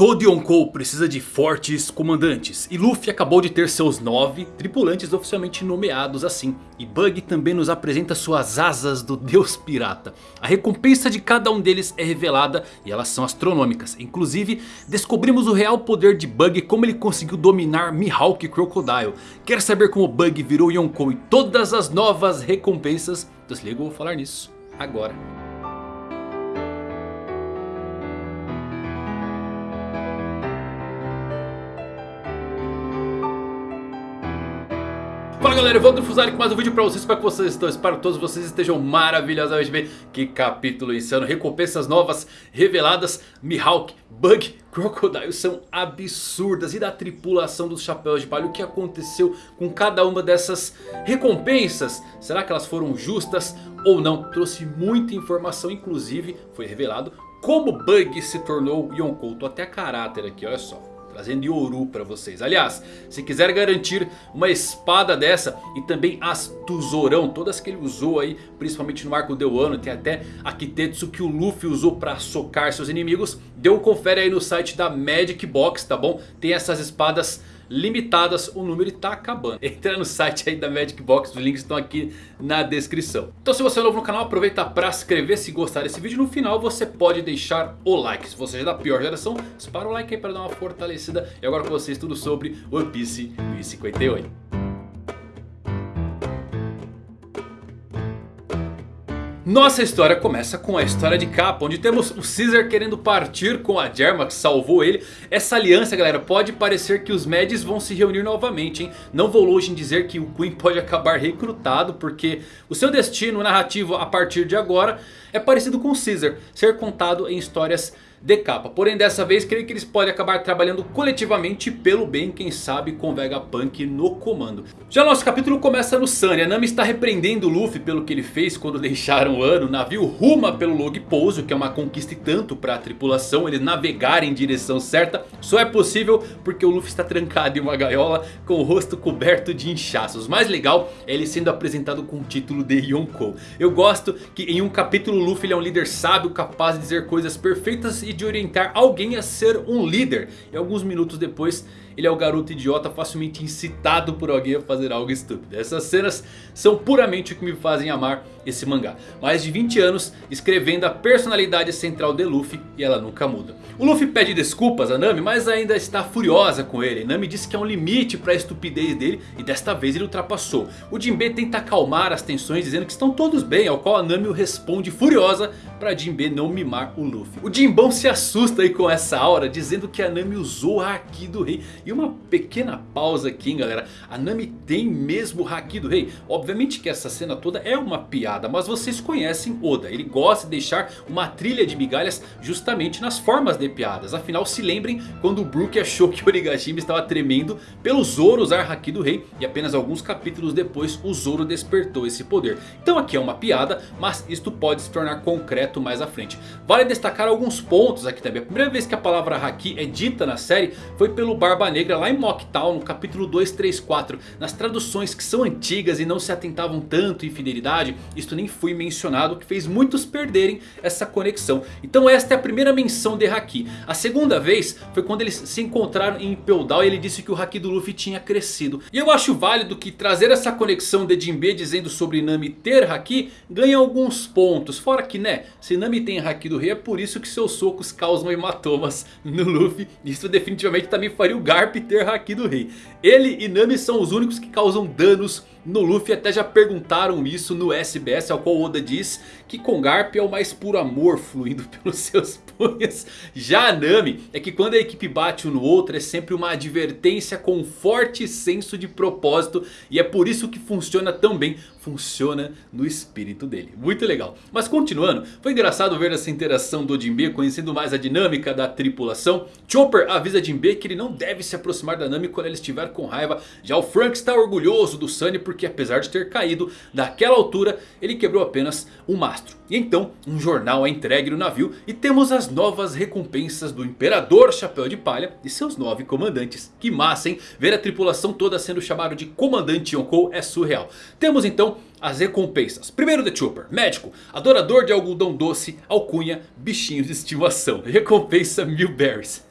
Todo Yonkou precisa de fortes comandantes e Luffy acabou de ter seus nove tripulantes oficialmente nomeados assim. E Bug também nos apresenta suas asas do deus pirata. A recompensa de cada um deles é revelada e elas são astronômicas. Inclusive descobrimos o real poder de Bug e como ele conseguiu dominar Mihawk Crocodile. Quer saber como Bug virou Yonkou e todas as novas recompensas? Desliga, eu vou falar nisso agora. Fala galera, eu do Fusari com mais um vídeo pra vocês, espero que vocês estão, espero que todos vocês estejam maravilhosamente bem Que capítulo insano, recompensas novas reveladas, Mihawk, Bug, Crocodile são absurdas E da tripulação dos Chapéus de Palha, o que aconteceu com cada uma dessas recompensas? Será que elas foram justas ou não? Trouxe muita informação, inclusive foi revelado como Bug se tornou Yonkou Tô até caráter aqui, olha só trazendo Yoru para vocês. Aliás, se quiser garantir uma espada dessa e também as Tuzorão, todas que ele usou aí, principalmente no arco do Wano, tem até a Kitetsu que o Luffy usou para socar seus inimigos, deu um confere aí no site da Magic Box, tá bom? Tem essas espadas limitadas, o número está acabando. Entra no site aí da Magic Box, os links estão aqui na descrição. Então se você é novo no canal, aproveita para se inscrever se gostar desse vídeo. No final você pode deixar o like. Se você é da pior geração, dispara o like aí para dar uma fortalecida. E agora com vocês tudo sobre One Piece 1058. Nossa história começa com a história de capa, onde temos o Caesar querendo partir com a Germa que salvou ele. Essa aliança galera, pode parecer que os Mads vão se reunir novamente, hein? Não vou longe em dizer que o Queen pode acabar recrutado, porque o seu destino narrativo a partir de agora é parecido com o Caesar, ser contado em histórias de capa. Porém dessa vez creio que eles podem acabar trabalhando coletivamente pelo bem, quem sabe com Vegapunk no comando. Já nosso capítulo começa no Sunny. A Nami está repreendendo o Luffy pelo que ele fez quando deixaram o ano. O navio ruma pelo Log Pouso, que é uma conquista e tanto para a tripulação. Eles navegarem em direção certa só é possível porque o Luffy está trancado em uma gaiola com o rosto coberto de inchaços. Mais legal é ele sendo apresentado com o título de Yonkou. Eu gosto que em um capítulo o Luffy é um líder sábio capaz de dizer coisas perfeitas e de orientar alguém a ser um líder. E alguns minutos depois ele é o garoto idiota facilmente incitado por alguém a fazer algo estúpido. Essas cenas são puramente o que me fazem amar esse mangá. Mais de 20 anos escrevendo a personalidade central de Luffy e ela nunca muda. O Luffy pede desculpas a Nami, mas ainda está furiosa com ele. Nami disse que há um limite para a estupidez dele e desta vez ele ultrapassou. O Jinbe tenta acalmar as tensões dizendo que estão todos bem, ao qual a Nami o responde furiosa para Jinbe não mimar o Luffy. O Jinbão se assusta aí com essa aura dizendo que a Nami usou o Haki do Rei. E uma pequena pausa aqui hein, galera, a Nami tem mesmo o Haki do Rei. Obviamente que essa cena toda é uma piada, mas vocês conhecem Oda. Ele gosta de deixar uma trilha de migalhas justamente nas formas de piadas. Afinal se lembrem quando o Brook achou que Origashima estava tremendo pelo Zoro usar Haki do Rei. E apenas alguns capítulos depois o Zoro despertou esse poder. Então aqui é uma piada, mas isto pode se tornar concreto mais à frente. Vale destacar alguns pontos aqui também. A primeira vez que a palavra Haki é dita na série foi pelo Barba Negra lá em Mocktown no capítulo 234. Nas traduções que são antigas e não se atentavam tanto em fidelidade. Isto nem foi mencionado, que fez muitos perderem essa conexão. Então esta é a primeira menção de Haki. A segunda vez foi quando eles se encontraram em Down e ele disse que o Haki do Luffy tinha crescido. E eu acho válido que trazer essa conexão de Jinbe dizendo sobre Nami ter Haki ganha alguns pontos. Fora que né, se Nami tem Haki do Rei é por isso que seus socos causam hematomas no Luffy. Isso definitivamente também faria o Garp ter Haki do Rei. Ele e Nami são os únicos que causam danos no Luffy. Até já perguntaram isso no SBS, ao qual Oda diz que com Garp é o mais puro amor fluindo pelos seus punhos. Já a Nami é que quando a equipe bate um no outro é sempre uma advertência com um forte senso de propósito. E é por isso que funciona tão bem, funciona no espírito dele. Muito legal. Mas continuando, foi engraçado ver essa interação do Jinbe conhecendo mais a dinâmica da tripulação. Chopper avisa Jinbe que ele não deve se aproximar da Nami quando ela estiver com raiva. Já o Frank está orgulhoso do Sunny porque apesar de ter caído daquela altura, ele quebrou apenas um mastro. E então um jornal é entregue no navio e temos as novas recompensas do Imperador Chapéu de Palha e seus nove comandantes. Que massa hein? Ver a tripulação toda sendo chamado de Comandante Yonkou é surreal. Temos então as recompensas. Primeiro The Trooper, médico, adorador de algodão doce, alcunha, bichinhos de estimação. Recompensa mil berries.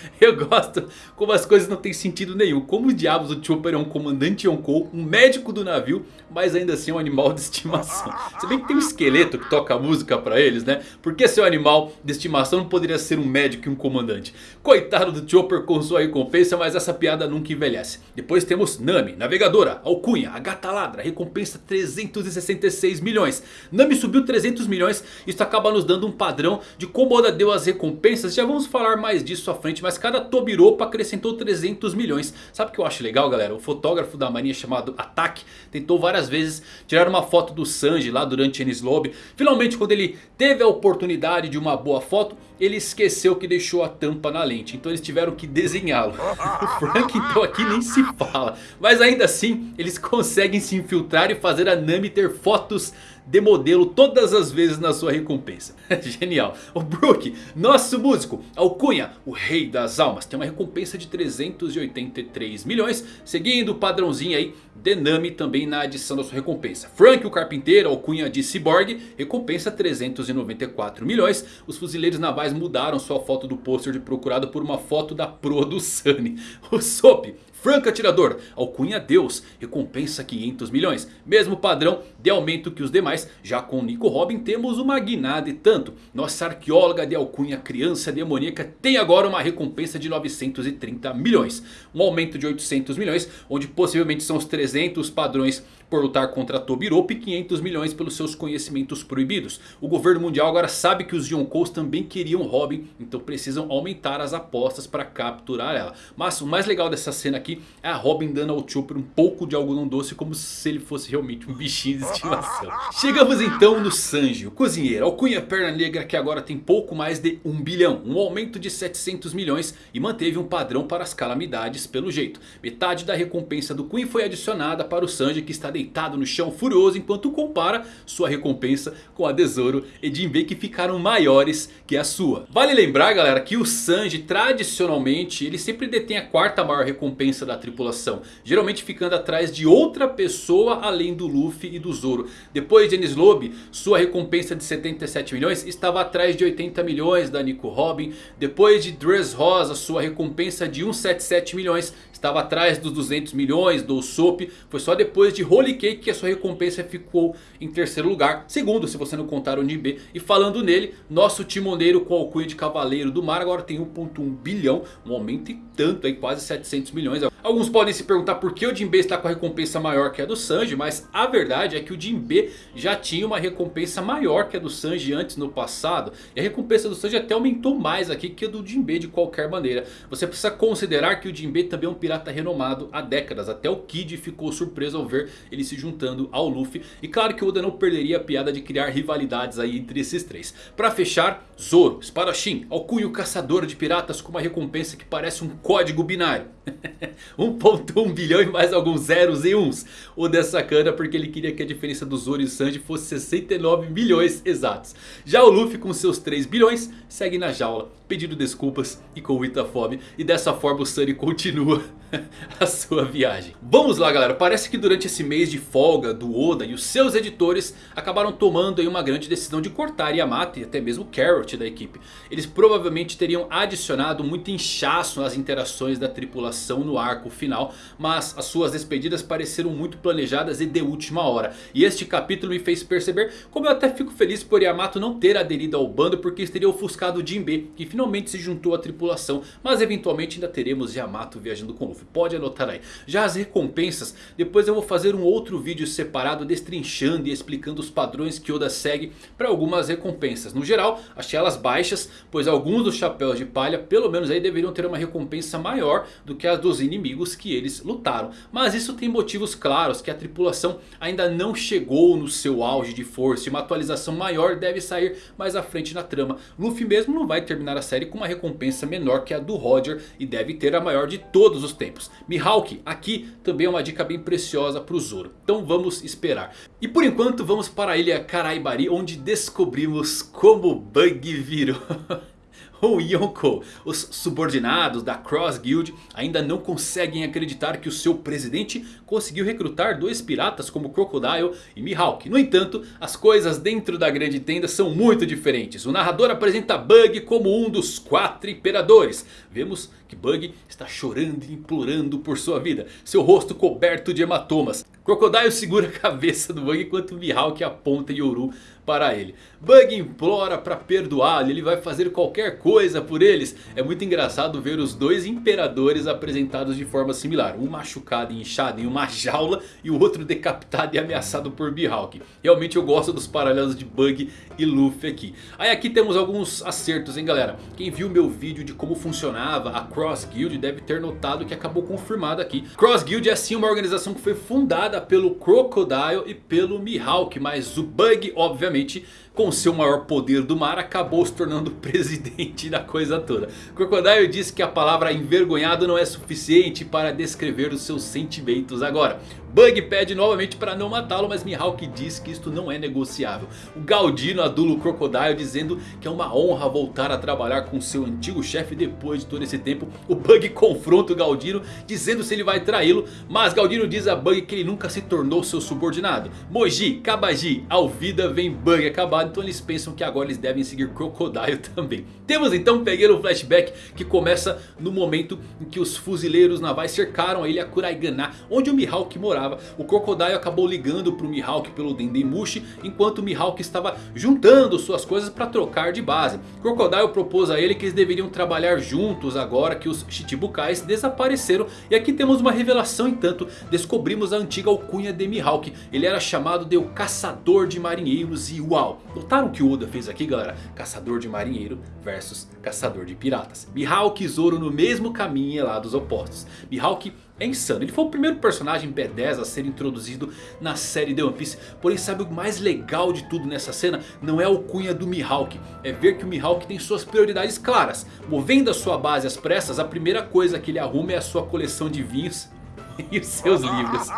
Eu gosto como as coisas não têm sentido nenhum. Como diabos o Chopper é um comandante Yonkou, um médico do navio, mas ainda assim é um animal de estimação. Se bem que tem um esqueleto que toca música pra eles, né? Por que seu animal de estimação não poderia ser um médico e um comandante? Coitado do Chopper com sua recompensa, mas essa piada nunca envelhece. Depois temos Nami, navegadora, alcunha, a gata ladra, recompensa 366 milhões. Nami subiu 300 milhões, isso acaba nos dando um padrão de como Oda deu as recompensas. Já vamos falar mais disso à frente, mas cada Tobiropa acrescentou 300 milhões. Sabe o que eu acho legal galera? O fotógrafo da marinha chamado Attack tentou várias vezes tirar uma foto do Sanji lá durante Enies Lobby. Finalmente quando ele teve a oportunidade de uma boa foto, ele esqueceu que deixou a tampa na lente. Então eles tiveram que desenhá-lo. o Frank então aqui nem se fala. Mas ainda assim eles conseguem se infiltrar e fazer a Nami ter fotos de modelo todas as vezes na sua recompensa. Genial. O Brook, nosso músico, alcunha, o rei das almas, tem uma recompensa de 383 milhões. Seguindo o padrãozinho aí, Denami também na adição da sua recompensa. Frank, o carpinteiro, alcunha de Cyborg, recompensa 394 milhões. Os fuzileiros navais mudaram sua foto do pôster de procurado por uma foto da pro do Sunny. O Soap Franco Atirador, alcunha Deus, recompensa 500 milhões. Mesmo padrão de aumento que os demais, já com Nico Robin temos uma guinada e tanto. Nossa arqueóloga de alcunha Criança Demoníaca tem agora uma recompensa de 930 milhões. Um aumento de 800 milhões, onde possivelmente são os 300 padrões por lutar contra Tobiropo e 500 milhões pelos seus conhecimentos proibidos. O governo mundial agora sabe que os Yonkous também queriam Robin, então precisam aumentar as apostas para capturar ela. Mas o mais legal dessa cena aqui é a Robin dando ao Chopper um pouco de algodão doce como se ele fosse realmente um bichinho de estimação. Chegamos então no Sanji, o cozinheiro, alcunha perna negra que agora tem pouco mais de 1 bilhão. Um aumento de 700 milhões e manteve um padrão para as calamidades pelo jeito. Metade da recompensa do Queen foi adicionada para o Sanji que está deitado no chão furioso enquanto compara sua recompensa com a de Zoro e Jinbei que ficaram maiores que a sua. Vale lembrar galera que o Sanji tradicionalmente ele sempre detém a quarta maior recompensa da tripulação. Geralmente ficando atrás de outra pessoa além do Luffy e do Zoro. Depois de Enies Lobby, sua recompensa de 77 milhões estava atrás de 80 milhões da Nico Robin. Depois de Dress Rosa, sua recompensa de 177 milhões estava atrás dos 200 milhões do Soap. Foi só depois de Holy Que a sua recompensa ficou em terceiro lugar. Segundo, se você não contar o Nibe. E falando nele, nosso timoneiro com alcunha de Cavaleiro do Mar agora tem 1.1 bilhão. Um aumento e tanto aí, quase 700 milhões. Alguns podem se perguntar por que o Jinbe está com a recompensa maior que a do Sanji. Mas a verdade é que o Jinbe já tinha uma recompensa maior que a do Sanji antes no passado. E a recompensa do Sanji até aumentou mais aqui que a do Jinbe de qualquer maneira. Você precisa considerar que o Jinbe também é um pirata renomado há décadas. Até o Kid ficou surpreso ao ver se juntando ao Luffy. E claro que o Oda não perderia a piada de criar rivalidades aí entre esses três. Para fechar, Zoro, espadachim, alcunho caçador de piratas com uma recompensa que parece um código binário. 1.1 bilhão e mais alguns zeros e uns. O dessa sacana porque ele queria que a diferença do Zoro e Sanji fosse 69 milhões exatos. Já o Luffy com seus 3 bilhões segue na jaula pedindo desculpas e com muita fome. E dessa forma o Sunny continua a sua viagem. Vamos lá galera, parece que durante esse mês de folga do Oda e os seus editores acabaram tomando aí uma grande decisão de cortar Yamato e até mesmo Carrot da equipe. Eles provavelmente teriam adicionado muito inchaço nas interações da tripulação no arco final. Mas as suas despedidas pareceram muito planejadas e de última hora. E este capítulo me fez perceber como eu até fico feliz por Yamato não ter aderido ao bando porque isso teria ofuscado Jinbe que finalmente se juntou à tripulação. Mas eventualmente ainda teremos Yamato viajando com Luffy. Pode anotar aí. Já as recompensas, depois eu vou fazer um outro vídeo separado destrinchando e explicando os padrões que Oda segue para algumas recompensas. No geral, achei elas baixas, pois alguns dos chapéus de palha pelo menos aí deveriam ter uma recompensa maior do que as dos inimigos que eles lutaram. Mas isso tem motivos claros que a tripulação ainda não chegou no seu auge de força e uma atualização maior deve sair mais à frente na trama. Luffy mesmo não vai terminar a série com uma recompensa menor que a do Roger e deve ter a maior de todos os tempos. Mihawk aqui também é uma dica bem preciosa para o Zoro. Então vamos esperar. E por enquanto vamos para a ilha Karaibari onde descobrimos como Bug virou... ou Yonko. Os subordinados da Cross Guild ainda não conseguem acreditar que o seu presidente conseguiu recrutar dois piratas como Crocodile e Mihawk. No entanto, as coisas dentro da grande tenda são muito diferentes. O narrador apresenta Bug como um dos quatro imperadores. Vemos que Bug está chorando e implorando por sua vida. Seu rosto coberto de hematomas. Crocodile segura a cabeça do Bug enquanto Mihawk aponta Yoru para ele. Bug implora para perdoá-lo, ele vai fazer qualquer coisa por eles. É muito engraçado ver os dois imperadores apresentados de forma similar. Um machucado e inchado em uma jaula e o outro decapitado e ameaçado por Mihawk. Realmente eu gosto dos paralelos de Bug e Luffy aqui. Aí aqui temos alguns acertos hein galera. Quem viu meu vídeo de como funcionava a Cross Guild deve ter notado que acabou confirmado aqui. Cross Guild é sim uma organização que foi fundada pelo Crocodile e pelo Mihawk. Mas o Bug obviamente com seu maior poder do mar, acabou se tornando presidente da coisa toda. Crocodile disse que a palavra envergonhado não é suficiente para descrever os seus sentimentos agora. Bug pede novamente para não matá-lo, mas Mihawk diz que isto não é negociável. O Galdino adula o Crocodile dizendo que é uma honra voltar a trabalhar com seu antigo chefe depois de todo esse tempo. O Bug confronta o Galdino dizendo se ele vai traí-lo, mas Galdino diz a Bug que ele nunca se tornou seu subordinado. Moji, Kabaji, Alvida vem Bug acabado, então eles pensam que agora eles devem seguir Crocodile também. Temos então pequeno flashback que começa no momento em que os fuzileiros navais cercaram a ilha Kuraigana, onde o Mihawk morava o Crocodile acabou ligando para o Mihawk pelo Dendemushi. Enquanto o Mihawk estava juntando suas coisas para trocar de base. Crocodile propôs a ele que eles deveriam trabalhar juntos agora que os Chichibukais desapareceram. E aqui temos uma revelação entanto. Descobrimos a antiga alcunha de Mihawk. Ele era chamado de o Caçador de Marinheiros e uau. Notaram o que o Oda fez aqui galera? Caçador de Marinheiro versus Caçador de Piratas. Mihawk e Zoro no mesmo caminho lá dos opostos. Mihawk é insano. Ele foi o primeiro personagem B10 a ser introduzido na série The One Piece. Porém sabe o mais legal de tudo nessa cena? Não é o cunha do Mihawk. É ver que o Mihawk tem suas prioridades claras. Movendo a sua base às pressas, a primeira coisa que ele arruma é a sua coleção de vinhos e os seus livros.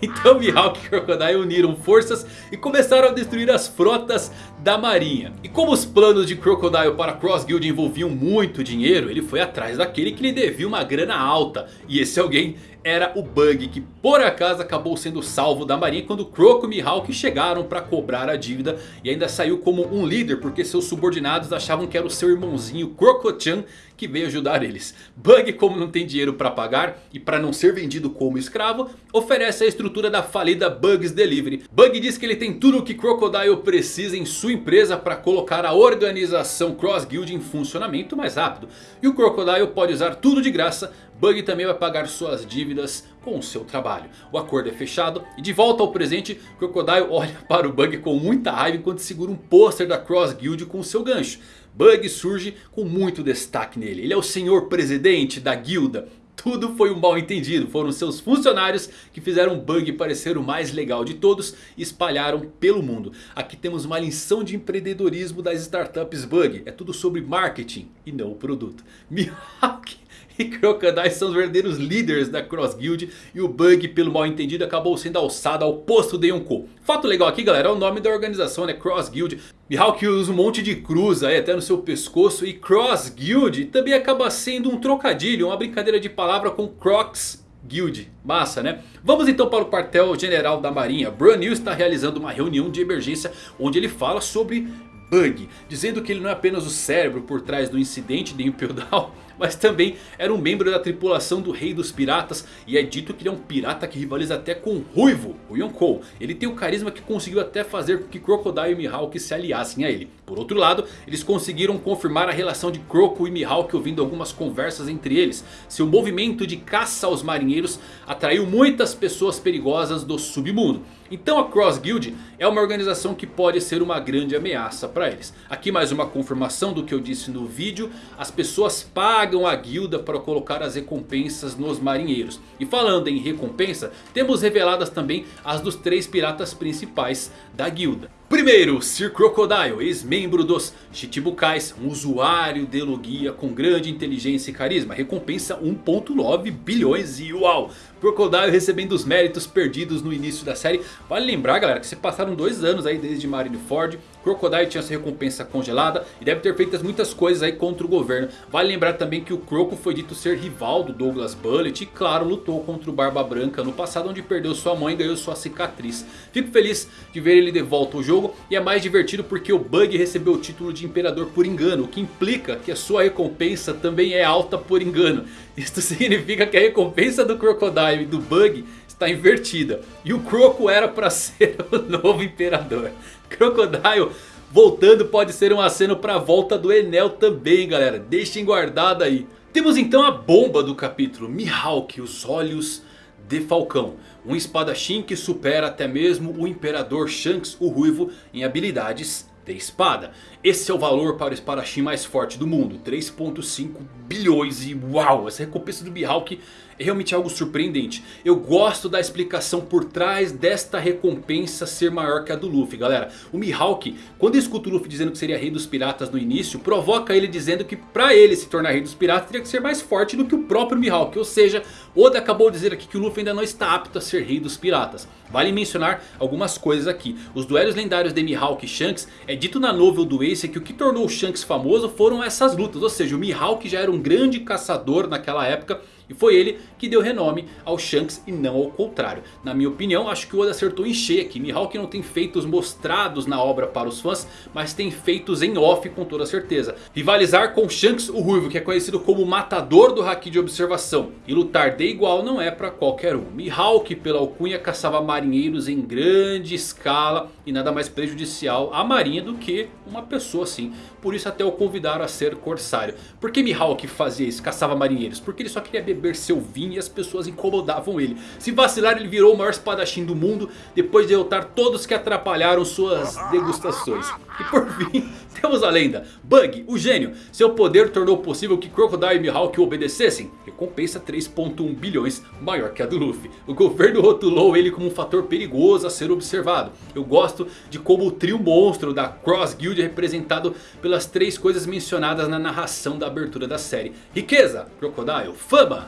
Então Mihawk e Crocodile uniram forças e começaram a destruir as frotas da marinha. E como os planos de Crocodile para Cross Guild envolviam muito dinheiro, ele foi atrás daquele que lhe devia uma grana alta. E esse alguém era o Bug que por acaso acabou sendo salvo da marinha quando Croco e Mihawk chegaram para cobrar a dívida e ainda saiu como um líder porque seus subordinados achavam que era o seu irmãozinho Croco-chan que veio ajudar eles. Bug como não tem dinheiro para pagar e para não ser vendido como escravo oferece a estrutura da falida Bugs Delivery. Bug diz que ele tem tudo o que Crocodile precisa em sua empresa para colocar a organização Cross Guild em funcionamento mais rápido. E o Crocodile pode usar tudo de graça Bug também vai pagar suas dívidas com o seu trabalho. O acordo é fechado e de volta ao presente, Crocodile olha para o Bug com muita raiva enquanto segura um pôster da Cross Guild com seu gancho. Bug surge com muito destaque nele. Ele é o senhor presidente da guilda. Tudo foi um mal entendido. Foram seus funcionários que fizeram Bug parecer o mais legal de todos e espalharam pelo mundo. Aqui temos uma lição de empreendedorismo das startups Bug. É tudo sobre marketing e não o produto. Mihawk e Crocodile são os verdadeiros líderes da Cross Guild. E o Bug, pelo mal entendido, acabou sendo alçado ao posto de Yonkou. Fato legal aqui galera, é o nome da organização, né? Cross Guild. Mihawk usa um monte de cruz aí até no seu pescoço. E Cross Guild também acaba sendo um trocadilho, uma brincadeira de palavra com Crocs Guild. Massa né? Vamos então para o quartel general da marinha. Brunil está realizando uma reunião de emergência onde ele fala sobre Bug. Dizendo que ele não é apenas o cérebro por trás do incidente de Impel Down mas também era um membro da tripulação do Rei dos Piratas. E é dito que ele é um pirata que rivaliza até com o Ruivo, o Yonkou. Ele tem o carisma que conseguiu até fazer com que Crocodile e Mihawk se aliassem a ele. Por outro lado, eles conseguiram confirmar a relação de Croco e Mihawk ouvindo algumas conversas entre eles. Seu movimento de caça aos marinheiros atraiu muitas pessoas perigosas do submundo. Então a Cross Guild é uma organização que pode ser uma grande ameaça para eles. Aqui mais uma confirmação do que eu disse no vídeo. As pessoas pagam a guilda para colocar as recompensas nos marinheiros. E falando em recompensa, temos reveladas também as dos três piratas principais da guilda. Primeiro, Sir Crocodile, ex-membro dos Chichibukais, um usuário de Logia com grande inteligência e carisma. Recompensa 1.9 bilhões e uau! Crocodile recebendo os méritos perdidos no início da série. Vale lembrar galera que se passaram dois anos aí desde Marineford. Crocodile tinha essa recompensa congelada e deve ter feito muitas coisas aí contra o governo. Vale lembrar também que o Croco foi dito ser rival do Douglas Bullet e claro lutou contra o Barba Branca no passado onde perdeu sua mãe e ganhou sua cicatriz. Fico feliz de ver ele de volta ao jogo e é mais divertido porque o Bug recebeu o título de Imperador por engano. O que implica que a sua recompensa também é alta por engano. Isto significa que a recompensa do Crocodile e do Bug está invertida. E o Croco era para ser o novo Imperador. Crocodile voltando pode ser um aceno para a volta do Enel também galera. Deixem guardado aí. Temos então a bomba do capítulo. Mihawk, os olhos de Falcão. Um espadachim que supera até mesmo o Imperador Shanks, o Ruivo, em habilidades de espada. Esse é o valor para o espadachim mais forte do mundo. 3.5 bilhões e uau, essa recompensa do Mihawk é realmente algo surpreendente. Eu gosto da explicação por trás desta recompensa ser maior que a do Luffy, galera. O Mihawk, quando escuta o Luffy dizendo que seria rei dos piratas no início, provoca ele dizendo que para ele se tornar rei dos piratas teria que ser mais forte do que o próprio Mihawk. Ou seja, Oda acabou de dizer aqui que o Luffy ainda não está apto a ser rei dos piratas. Vale mencionar algumas coisas aqui. Os duelos lendários de Mihawk e Shanks é dito na novel do Ace que o que tornou o Shanks famoso foram essas lutas. Ou seja, o Mihawk já era um grande caçador naquela época e foi ele que deu renome ao Shanks e não ao contrário. Na minha opinião, acho que o Oda acertou em cheio aqui. Mihawk não tem feitos mostrados na obra para os fãs, mas tem feitos em off com toda certeza. Rivalizar com Shanks o Ruivo, que é conhecido como matador do Haki de observação. E lutar de igual não é para qualquer um. Mihawk, pela alcunha, caçava marinheiros em grande escala. E nada mais prejudicial à marinha do que uma pessoa assim. Por isso até o convidaram a ser corsário. Por que Mihawk fazia isso? Caçava marinheiros? Porque ele só queria beber seu vinho e as pessoas incomodavam ele. Se vacilar ele virou o maior espadachim do mundo. Depois de derrotar todos que atrapalharam suas degustações. E por fim temos a lenda. Bug, o gênio. Seu poder tornou possível que Crocodile e Mihawk o obedecessem. Recompensa 3.1 bilhões maior que a do Luffy. O governo rotulou ele como um fator perigoso a ser observado. Eu gosto de como o trio monstro da Cross Guild é representado pelas três coisas mencionadas na narração da abertura da série. Riqueza, Crocodile, fama,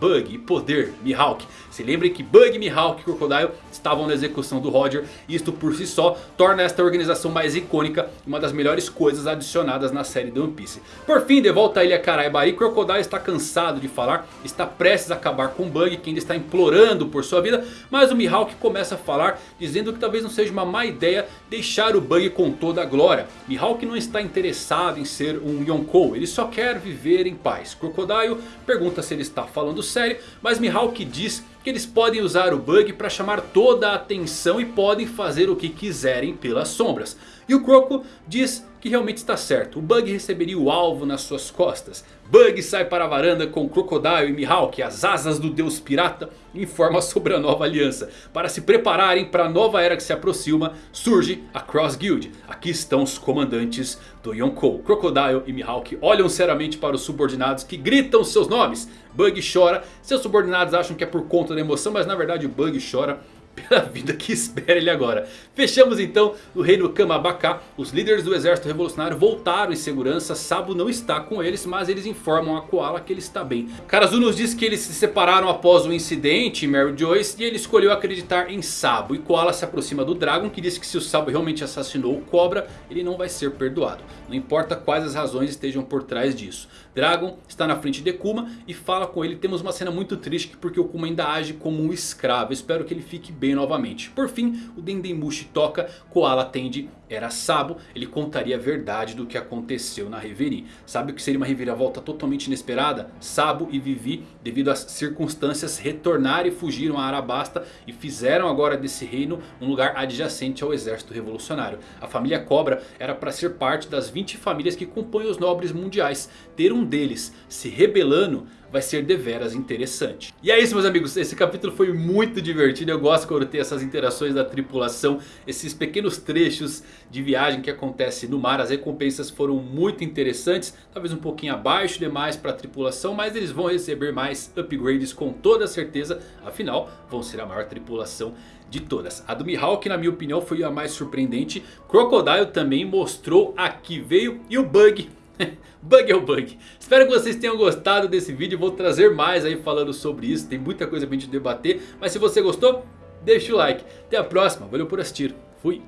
Bug e poder, Mihawk. Se lembrem que Bug, Mihawk e Crocodile estavam na execução do Roger. Isto por si só torna esta organização mais icônica e uma das melhores coisas adicionadas na série do One Piece. Por fim, de volta à ilha Karaibari, Crocodile está cansado de falar. Está prestes a acabar com Bug, que ainda está implorando por sua vida. Mas o Mihawk começa a falar, dizendo que talvez não seja uma má ideia deixar o Bug com toda a glória. Mihawk não está interessado em ser um Yonkou, ele só quer viver em paz. Crocodile pergunta se ele está falando sério, mas Mihawk diz que eles podem usar o bug para chamar toda a atenção e podem fazer o que quiserem pelas sombras. E o Croco diz que realmente está certo. O Bug receberia o alvo nas suas costas. Bug sai para a varanda com Crocodile e Mihawk, as asas do deus pirata, e informa sobre a nova aliança. Para se prepararem para a nova era que se aproxima, surge a Cross Guild. Aqui estão os comandantes do Yonkou. Crocodile e Mihawk olham seriamente para os subordinados que gritam seus nomes. Bug chora, seus subordinados acham que é por conta da emoção, mas na verdade o Bug chora pela vida que espera ele agora. Fechamos então no reino Kamabaka. Os líderes do exército revolucionário voltaram em segurança. Sabo não está com eles, mas eles informam a Koala que ele está bem. Karazu nos diz que eles se separaram após o incidente Mary Joyce. E ele escolheu acreditar em Sabo. E Koala se aproxima do Dragon que diz que se o Sabo realmente assassinou o Cobra, ele não vai ser perdoado. Não importa quais as razões estejam por trás disso. Dragon está na frente de Kuma e fala com ele. Temos uma cena muito triste porque o Kuma ainda age como um escravo. espero que ele fique bem novamente. Por fim, o Dendemushi toca, Koala atende, era Sabo. Ele contaria a verdade do que aconteceu na Reverie. Sabe o que seria uma reviravolta totalmente inesperada? Sabo e Vivi, devido às circunstâncias, retornaram e fugiram a Arabasta. E fizeram agora desse reino um lugar adjacente ao exército revolucionário. A família Cobra era para ser parte das 20 famílias que compõem os nobres mundiais. Ter um deles se rebelando vai ser deveras interessante. E é isso meus amigos, esse capítulo foi muito divertido. Eu gosto quando tem essas interações da tripulação. Esses pequenos trechos de viagem que acontece no mar. As recompensas foram muito interessantes. Talvez um pouquinho abaixo demais para a tripulação. Mas eles vão receber mais upgrades com toda certeza. Afinal vão ser a maior tripulação de todas. A do Mihawk na minha opinião foi a mais surpreendente. Crocodile também mostrou a que veio. E o Bug bug é o bug. Espero que vocês tenham gostado desse vídeo. Vou trazer mais aí falando sobre isso. Tem muita coisa pra gente debater. Mas se você gostou, deixa o like. Até a próxima. Valeu por assistir. Fui.